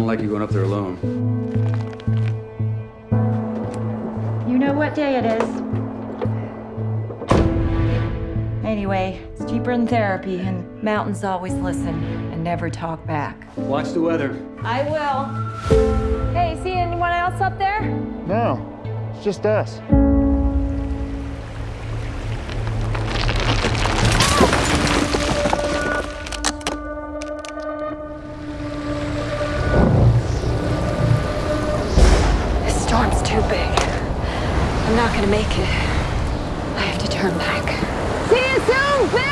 like you going up there alone. You know what day it is. Anyway, it's cheaper than therapy, and mountains always listen and never talk back. Watch the weather. I will. Hey, see anyone else up there? No, it's just us. I'm not gonna make it. I have to turn back. See you soon, bitch!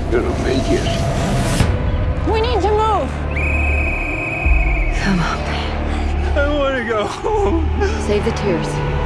Not gonna make it. We need to move. Come on, I want to go home. Save the tears.